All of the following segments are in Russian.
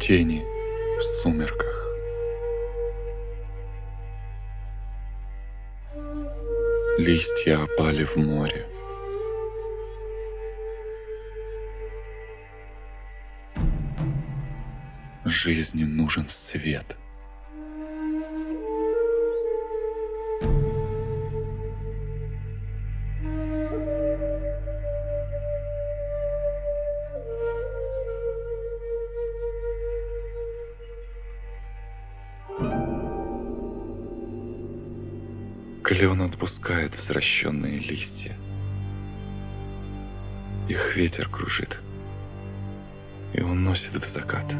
Тени в сумерках. Листья опали в море. Жизни нужен свет. Клен отпускает возвращенные листья. Их ветер кружит и уносит в закат.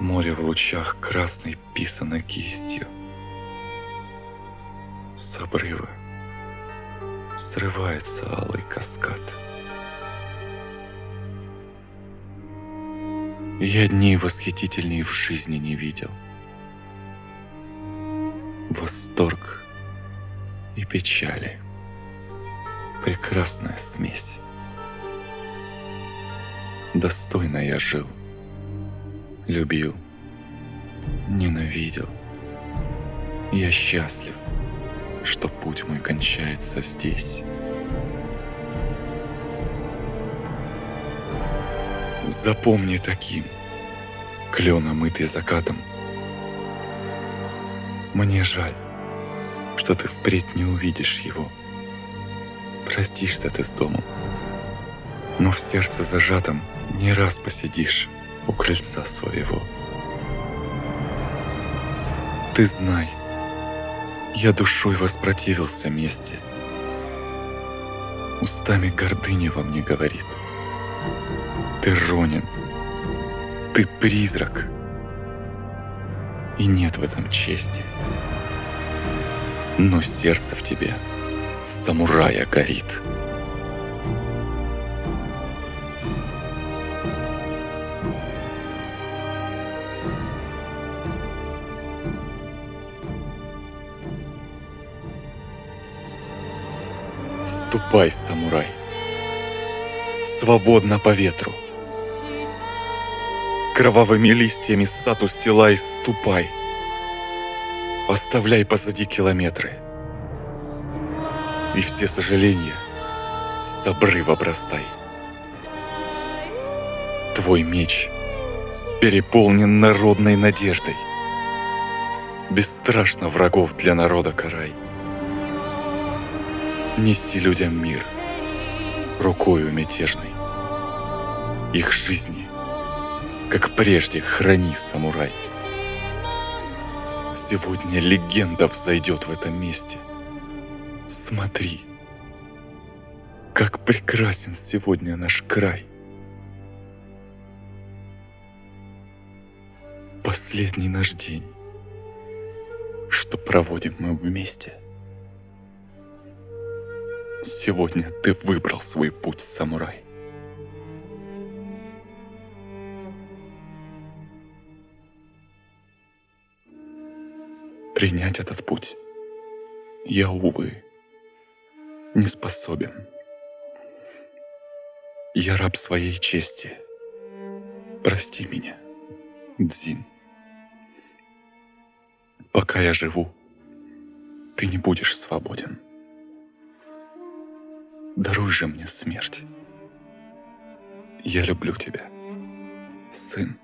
Море в лучах красной писано кистью. С обрыва срывается алый каскад. Я дней восхитительней в жизни не видел. Восторг и печали. Прекрасная смесь. Достойно я жил любил, ненавидел. Я счастлив, что путь мой кончается здесь. Запомни таким, клен омытый закатом. Мне жаль, что ты впредь не увидишь его. Простишься ты с домом, но в сердце зажатом не раз посидишь у крыльца своего. Ты знай, я душой воспротивился мести. Устами гордыни во мне говорит. Ты ронен, ты призрак, и нет в этом чести. Но сердце в тебе самурая горит. Ступай, самурай. Свободно по ветру. Кровавыми листьями сад устилай, ступай. Оставляй позади километры. И все сожаления с обрыва бросай. Твой меч переполнен народной надеждой. Бесстрашно врагов для народа карай неси людям мир рукою мятежной. Их жизни, как прежде, храни, самурай. Сегодня легенда взойдет в этом месте. Смотри, как прекрасен сегодня наш край. Последний наш день, что проводим мы вместе – Сегодня ты выбрал свой путь, самурай. Принять этот путь я, увы, не способен. Я раб своей чести. Прости меня, Дзин. Пока я живу, ты не будешь свободен. Даруй же мне смерть. Я люблю тебя, сын.